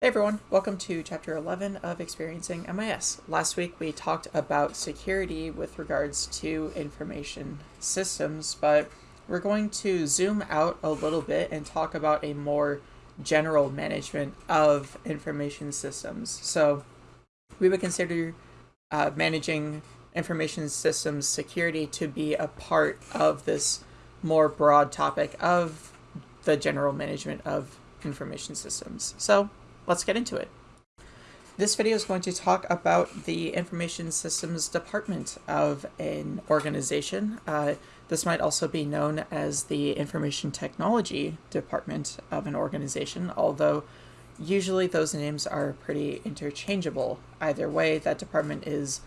Hey everyone, welcome to chapter 11 of Experiencing MIS. Last week we talked about security with regards to information systems, but we're going to zoom out a little bit and talk about a more general management of information systems. So we would consider uh, managing information systems security to be a part of this more broad topic of the general management of information systems. So let's get into it. This video is going to talk about the information systems department of an organization. Uh, this might also be known as the information technology department of an organization, although usually those names are pretty interchangeable. Either way, that department is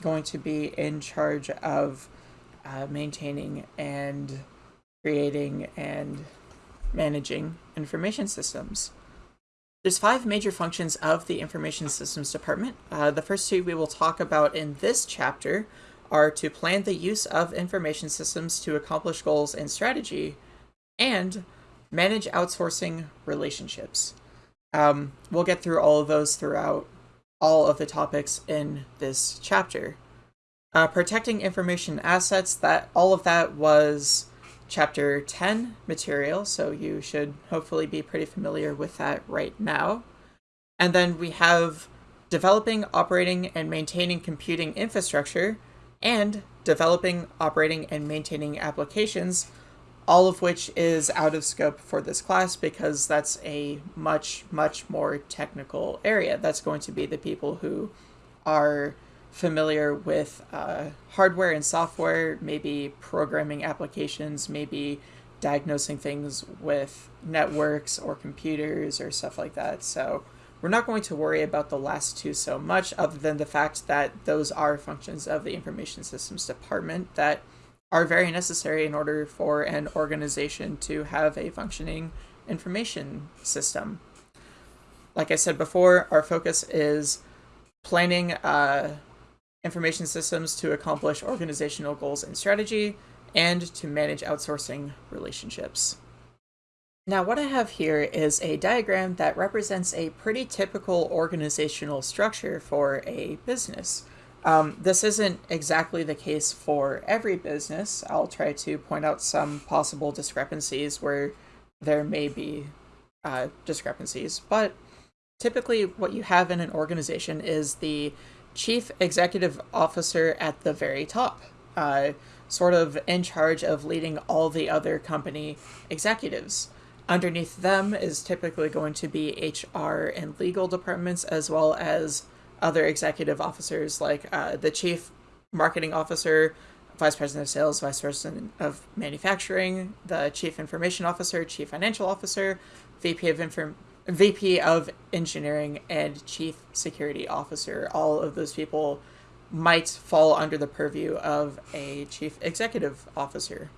going to be in charge of uh, maintaining and creating and managing information systems. There's five major functions of the Information Systems Department. Uh, the first two we will talk about in this chapter are to plan the use of information systems to accomplish goals and strategy, and manage outsourcing relationships. Um, we'll get through all of those throughout all of the topics in this chapter. Uh, protecting information assets, that all of that was chapter 10 material, so you should hopefully be pretty familiar with that right now. And then we have developing, operating, and maintaining computing infrastructure, and developing, operating, and maintaining applications, all of which is out of scope for this class because that's a much, much more technical area. That's going to be the people who are familiar with uh, hardware and software, maybe programming applications, maybe diagnosing things with networks or computers or stuff like that. So we're not going to worry about the last two so much other than the fact that those are functions of the information systems department that are very necessary in order for an organization to have a functioning information system. Like I said before, our focus is planning uh, information systems to accomplish organizational goals and strategy, and to manage outsourcing relationships. Now what I have here is a diagram that represents a pretty typical organizational structure for a business. Um, this isn't exactly the case for every business. I'll try to point out some possible discrepancies where there may be uh, discrepancies, but typically what you have in an organization is the chief executive officer at the very top, uh, sort of in charge of leading all the other company executives. Underneath them is typically going to be HR and legal departments, as well as other executive officers like uh, the chief marketing officer, vice president of sales, vice president of manufacturing, the chief information officer, chief financial officer, VP of inform VP of Engineering and Chief Security Officer. All of those people might fall under the purview of a Chief Executive Officer.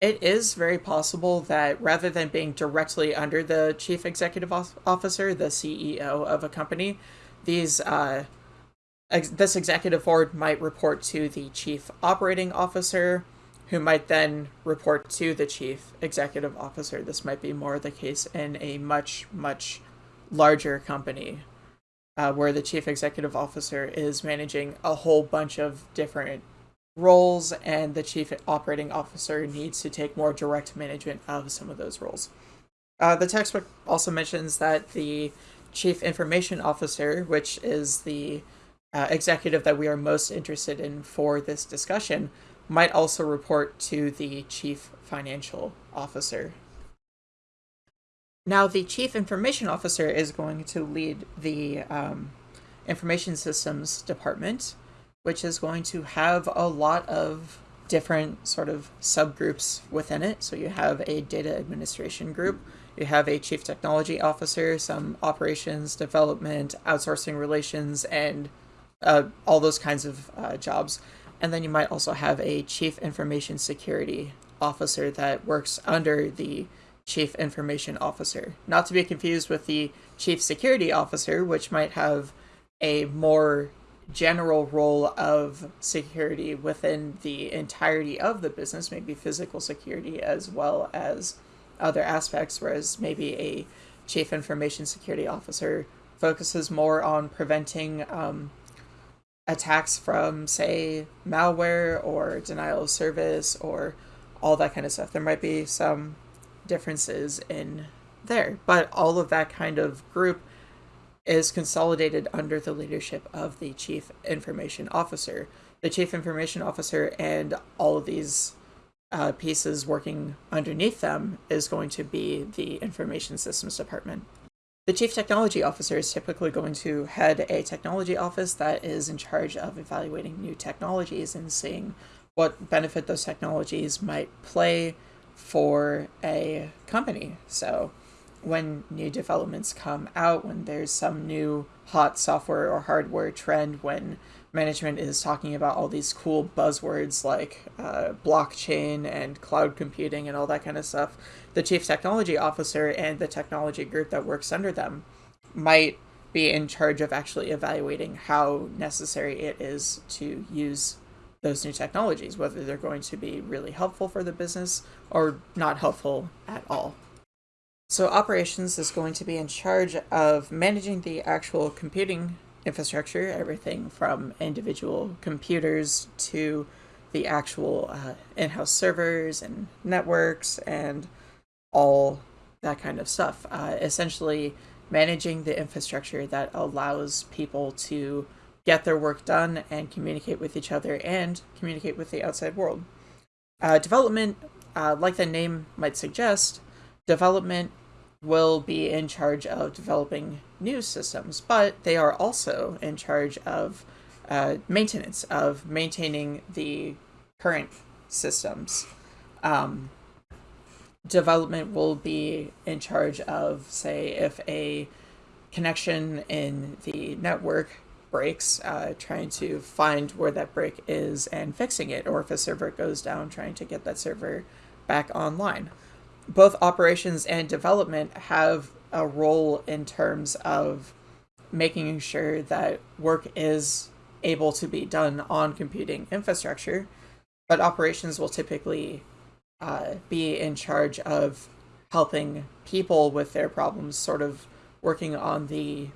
It is very possible that rather than being directly under the Chief Executive Officer, the CEO of a company, these uh, ex this executive board might report to the Chief Operating Officer, who might then report to the chief executive officer. This might be more the case in a much, much larger company uh, where the chief executive officer is managing a whole bunch of different roles and the chief operating officer needs to take more direct management of some of those roles. Uh, the textbook also mentions that the chief information officer, which is the uh, executive that we are most interested in for this discussion, might also report to the chief financial officer. Now, the chief information officer is going to lead the um, information systems department, which is going to have a lot of different sort of subgroups within it. So you have a data administration group, you have a chief technology officer, some operations, development, outsourcing relations, and uh, all those kinds of uh, jobs. And then you might also have a chief information security officer that works under the chief information officer. Not to be confused with the chief security officer, which might have a more general role of security within the entirety of the business, maybe physical security as well as other aspects, whereas maybe a chief information security officer focuses more on preventing um, attacks from, say, malware or denial of service or all that kind of stuff. There might be some differences in there, but all of that kind of group is consolidated under the leadership of the chief information officer. The chief information officer and all of these uh, pieces working underneath them is going to be the information systems department. The chief technology officer is typically going to head a technology office that is in charge of evaluating new technologies and seeing what benefit those technologies might play for a company. So when new developments come out, when there's some new hot software or hardware trend, when management is talking about all these cool buzzwords like uh, blockchain and cloud computing and all that kind of stuff, the chief technology officer and the technology group that works under them might be in charge of actually evaluating how necessary it is to use those new technologies, whether they're going to be really helpful for the business or not helpful at all. So operations is going to be in charge of managing the actual computing infrastructure, everything from individual computers to the actual uh, in-house servers and networks and all that kind of stuff. Uh, essentially, managing the infrastructure that allows people to get their work done and communicate with each other and communicate with the outside world. Uh, development, uh, like the name might suggest, development will be in charge of developing new systems, but they are also in charge of uh, maintenance, of maintaining the current systems. Um, development will be in charge of, say, if a connection in the network breaks, uh, trying to find where that break is and fixing it, or if a server goes down, trying to get that server back online. Both operations and development have a role in terms of making sure that work is able to be done on computing infrastructure, but operations will typically uh, be in charge of helping people with their problems, sort of working on the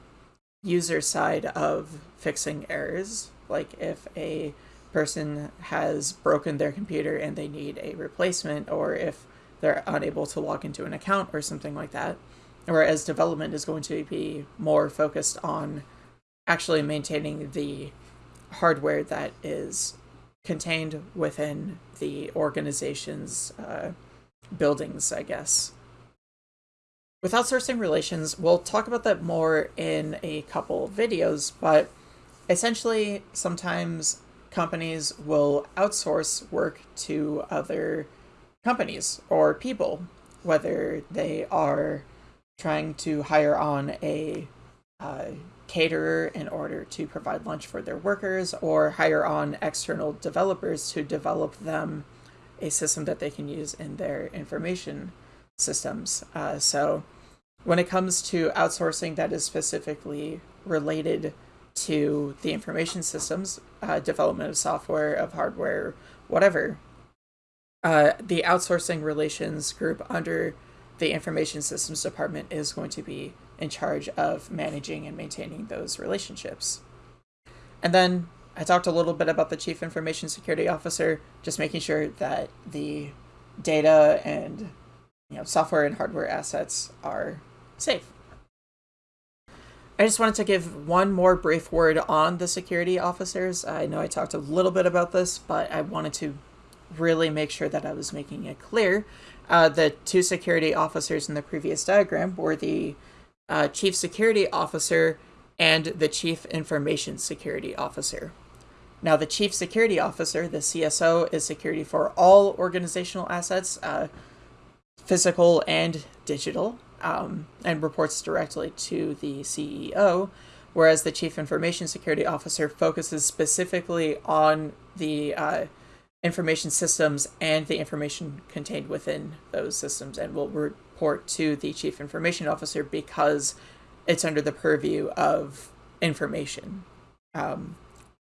user side of fixing errors. Like if a person has broken their computer and they need a replacement, or if they're unable to log into an account or something like that. Whereas development is going to be more focused on actually maintaining the hardware that is contained within the organization's uh, buildings, I guess. With outsourcing relations, we'll talk about that more in a couple videos, but essentially, sometimes companies will outsource work to other companies or people, whether they are trying to hire on a uh, caterer in order to provide lunch for their workers or hire on external developers to develop them a system that they can use in their information systems. Uh, so when it comes to outsourcing that is specifically related to the information systems, uh, development of software, of hardware, whatever, uh, the outsourcing relations group under the information systems department is going to be in charge of managing and maintaining those relationships. And then I talked a little bit about the chief information security officer, just making sure that the data and you know software and hardware assets are safe. I just wanted to give one more brief word on the security officers. I know I talked a little bit about this, but I wanted to really make sure that I was making it clear. Uh, the two security officers in the previous diagram were the uh, chief security officer and the chief information security officer. Now, the chief security officer, the CSO, is security for all organizational assets, uh, physical and digital, um, and reports directly to the CEO, whereas the chief information security officer focuses specifically on the uh, information systems and the information contained within those systems and will report to the chief information officer because it's under the purview of information um,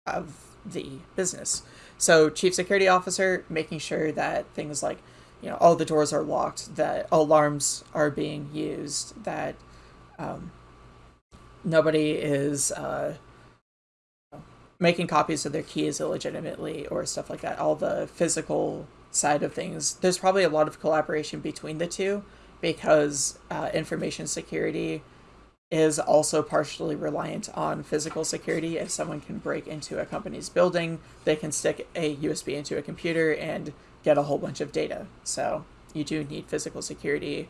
of the business. So chief security officer making sure that things like you know all the doors are locked, that alarms are being used, that Um, nobody is uh, making copies of their keys illegitimately or stuff like that. All the physical side of things, there's probably a lot of collaboration between the two because uh, information security is also partially reliant on physical security. If someone can break into a company's building, they can stick a USB into a computer and get a whole bunch of data. So you do need physical security,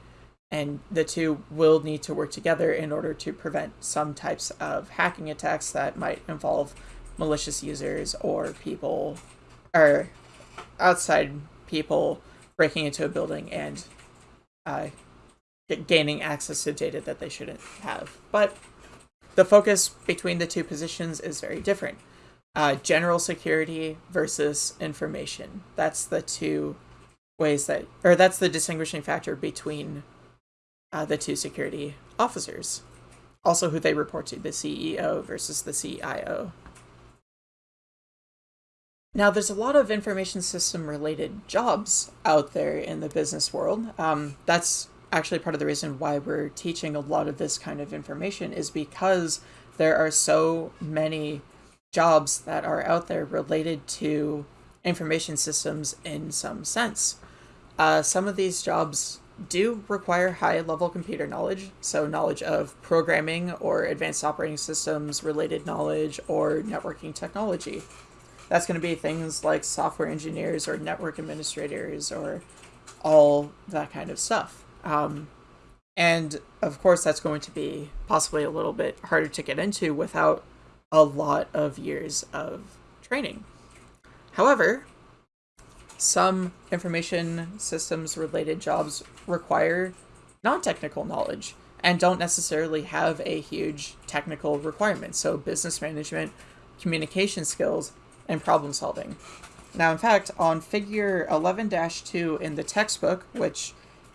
and the two will need to work together in order to prevent some types of hacking attacks that might involve malicious users or people or outside people breaking into a building and uh, gaining access to data that they shouldn't have. But the focus between the two positions is very different. Uh, general security versus information. That's the two ways that, or that's the distinguishing factor between uh, the two security officers. Also, who they report to, the CEO versus the CIO. Now, there's a lot of information system related jobs out there in the business world. Um, that's actually part of the reason why we're teaching a lot of this kind of information is because there are so many jobs that are out there related to information systems in some sense. Uh, some of these jobs do require high level computer knowledge, so knowledge of programming or advanced operating systems related knowledge or networking technology. That's going to be things like software engineers or network administrators or all that kind of stuff. Um, and of course, that's going to be possibly a little bit harder to get into without a lot of years of training. However, some information systems related jobs require non technical knowledge and don't necessarily have a huge technical requirement. So, business management, communication skills, and problem solving. Now, in fact, on figure 11 2 in the textbook, which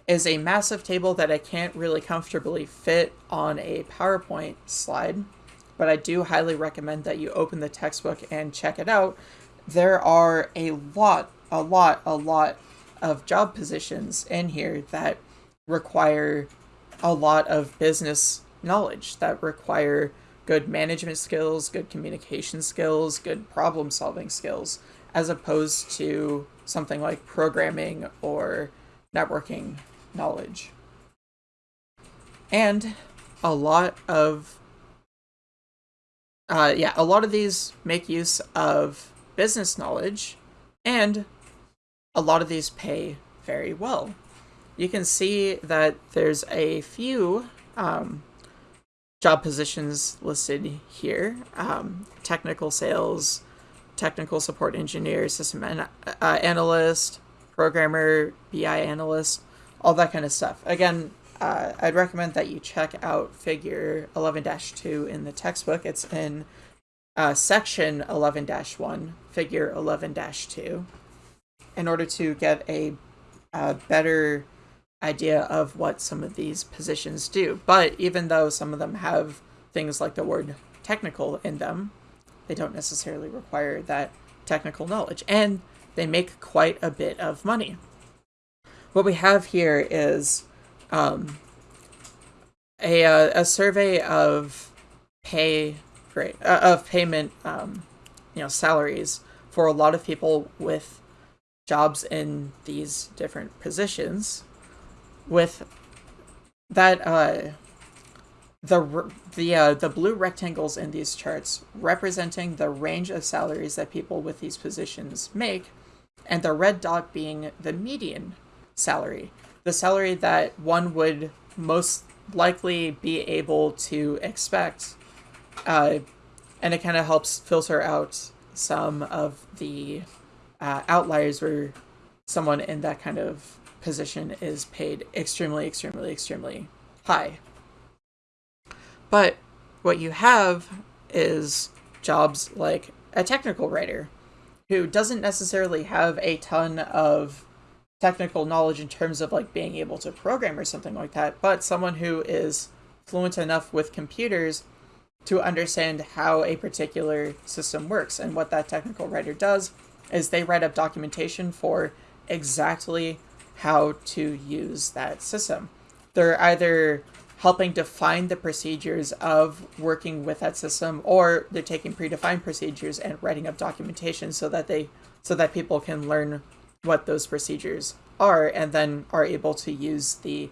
is a massive table that I can't really comfortably fit on a PowerPoint slide, but I do highly recommend that you open the textbook and check it out. There are a lot, a lot, a lot of job positions in here that require a lot of business knowledge, that require good management skills, good communication skills, good problem solving skills, as opposed to something like programming or networking knowledge. And a lot of, uh, yeah, a lot of these make use of business knowledge, and a lot of these pay very well. You can see that there's a few um, job positions listed here um, technical sales, technical support engineer, system an- uh, analyst, programmer, BI analyst all that kind of stuff. Again, uh, I'd recommend that you check out figure 11 2 in the textbook. It's in uh, section 11 1, figure 11 2, in order to get a, a better idea of what some of these positions do. But even though some of them have things like the word technical in them, they don't necessarily require that technical knowledge. And they make quite a bit of money what we have here is um, a, uh, a survey of pay rate, uh, of payment, um, you know, salaries for a lot of people with jobs in these different positions. With that, uh, the the uh, the blue rectangles in these charts representing the range of salaries that people with these positions make, and the red dot being the median salary. The salary that one would most likely be able to expect. Uh, and it kind of helps filter out some of the uh, outliers where someone in that kind of position is paid extremely, extremely, extremely high. But what you have is jobs like a technical writer who doesn't necessarily have a ton of technical knowledge in terms of like being able to program or something like that, but someone who is fluent enough with computers to understand how a particular system works. And what that technical writer does is they write up documentation for exactly how to use that system. They're either helping define the procedures of working with that system or they're taking predefined procedures and writing up documentation so that they so that people can learn what those procedures are and then are able to use the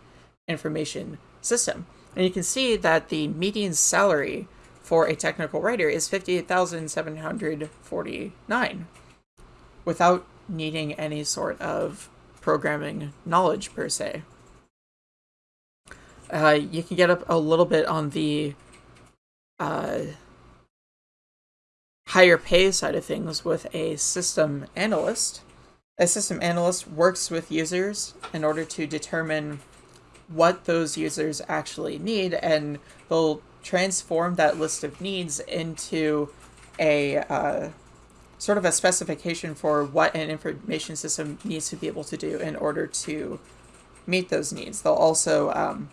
information system. And you can see that the median salary for a technical writer is 58,749 without needing any sort of programming knowledge per se. Uh, you can get up a little bit on the uh, higher pay side of things with a system analyst. A system analyst works with users in order to determine what those users actually need, and they'll transform that list of needs into a uh, sort of a specification for what an information system needs to be able to do in order to meet those needs. They'll also um,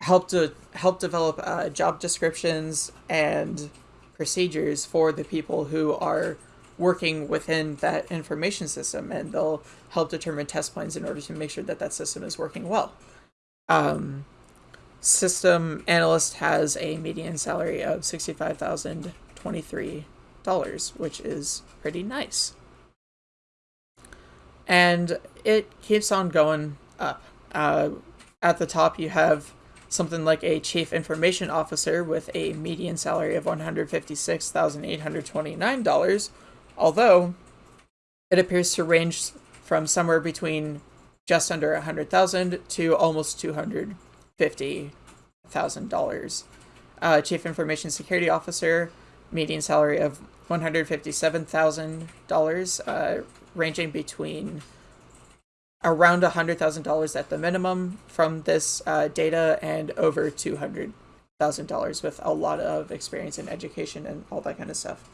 help to help develop uh, job descriptions and procedures for the people who are working within that information system, and they'll help determine test plans in order to make sure that that system is working well. Um, system analyst has a median salary of sixty-five thousand twenty-three dollars, which is pretty nice. And it keeps on going up. Uh, at the top, you have something like a chief information officer with a median salary of $156,829, although it appears to range from somewhere between just under 100,000 to almost $250,000. Uh, chief information security officer, median salary of $157,000, uh, ranging between around $100,000 at the minimum from this uh, data and over $200,000 with a lot of experience in education and all that kind of stuff.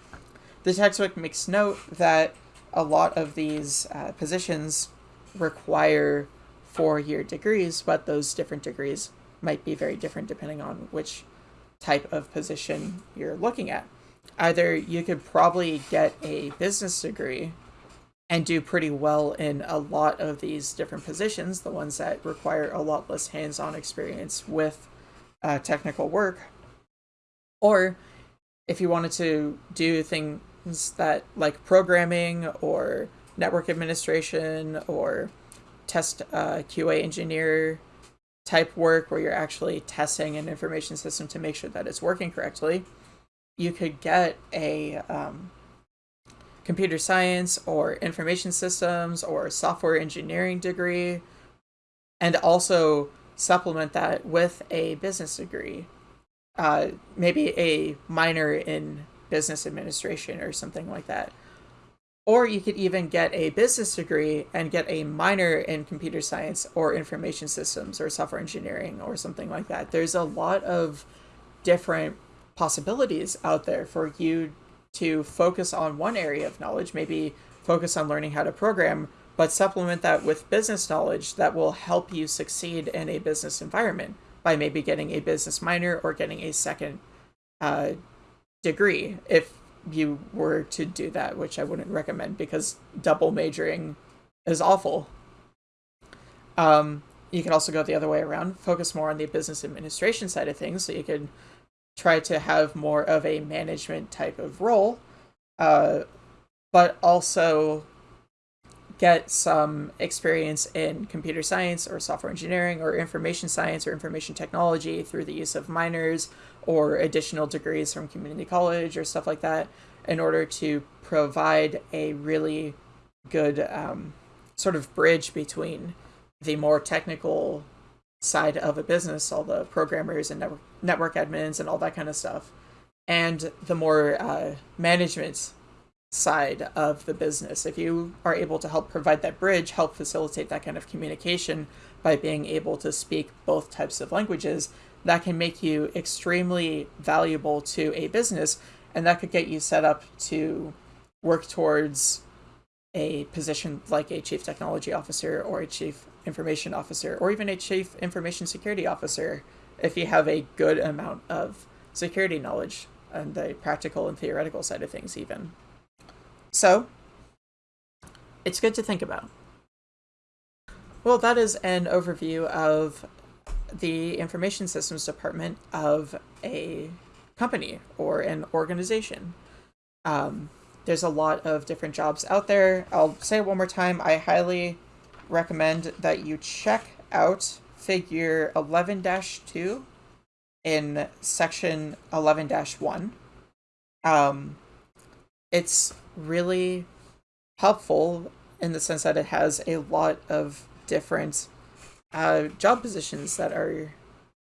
The textbook makes note that a lot of these uh, positions require four-year degrees, but those different degrees might be very different depending on which type of position you're looking at. Either you could probably get a business degree and do pretty well in a lot of these different positions, the ones that require a lot less hands-on experience with uh, technical work. Or if you wanted to do things that like programming or network administration or test uh, QA engineer type work where you're actually testing an information system to make sure that it's working correctly, you could get a um, computer science or information systems or software engineering degree, and also supplement that with a business degree. Uh, maybe a minor in business administration or something like that. Or you could even get a business degree and get a minor in computer science or information systems or software engineering or something like that. There's a lot of different possibilities out there for you to focus on one area of knowledge, maybe focus on learning how to program, but supplement that with business knowledge that will help you succeed in a business environment by maybe getting a business minor or getting a second uh, degree if you were to do that, which I wouldn't recommend because double majoring is awful. Um, you can also go the other way around, focus more on the business administration side of things, so you could try to have more of a management type of role, uh, but also get some experience in computer science or software engineering or information science or information technology through the use of minors or additional degrees from community college or stuff like that in order to provide a really good um, sort of bridge between the more technical side of a business, all the programmers and network, network admins and all that kind of stuff, and the more uh, management side of the business. If you are able to help provide that bridge, help facilitate that kind of communication by being able to speak both types of languages, that can make you extremely valuable to a business and that could get you set up to work towards a position like a chief technology officer or a chief information officer or even a chief information security officer if you have a good amount of security knowledge and the practical and theoretical side of things even. So, it's good to think about. Well, that is an overview of the information systems department of a company or an organization. Um, there's a lot of different jobs out there. I'll say it one more time. I highly recommend that you check out figure 11 2 in section 11 1. Um, it's really helpful in the sense that it has a lot of different uh, job positions that are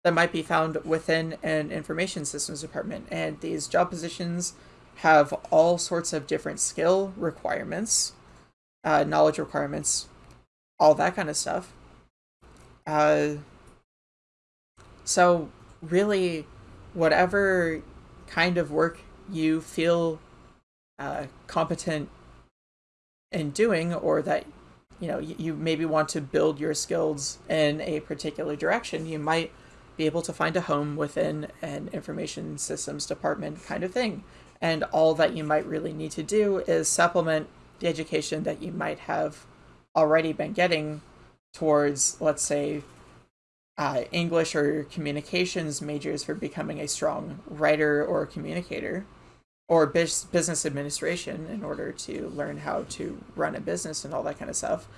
that might be found within an information systems department and these job positions have all sorts of different skill requirements uh, knowledge requirements all that kind of stuff uh, so really whatever kind of work you feel uh, competent in doing or that you know you maybe want to build your skills in a particular direction you might be able to find a home within an information systems department kind of thing. And all that you might really need to do is supplement the education that you might have already been getting towards let's say uh, english or communications majors for becoming a strong writer or communicator or business administration in order to learn how to run a business and all that kind of stuff,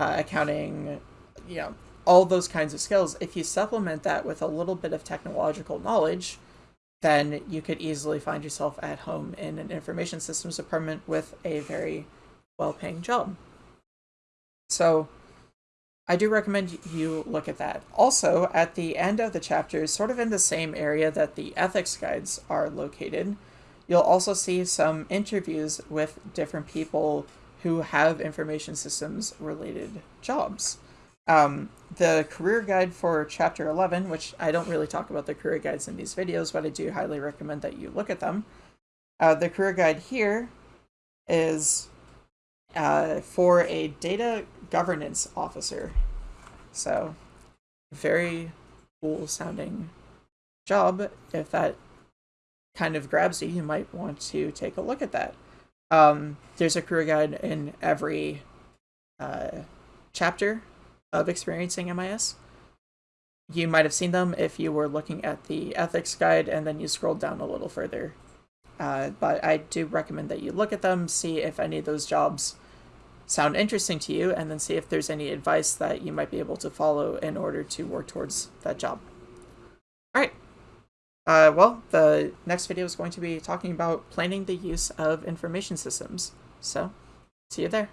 uh, accounting, you know, all those kinds of skills. If you supplement that with a little bit of technological knowledge, then you could easily find yourself at home in an information systems department with a very well paying job. So, I do recommend you look at that. Also, at the end of the chapter, sort of in the same area that the ethics guides are located, You'll also see some interviews with different people who have information systems related jobs. Um, the career guide for chapter 11, which I don't really talk about the career guides in these videos, but I do highly recommend that you look at them. Uh, the career guide here is uh, for a data governance officer. So, very cool sounding job if that kind of grabs you, you might want to take a look at that. Um, there's a career guide in every uh, chapter of experiencing MIS. You might have seen them if you were looking at the ethics guide and then you scrolled down a little further. Uh, but I do recommend that you look at them, see if any of those jobs sound interesting to you, and then see if there's any advice that you might be able to follow in order to work towards that job. All right. Uh, well, the next video is going to be talking about planning the use of information systems. So, see you there.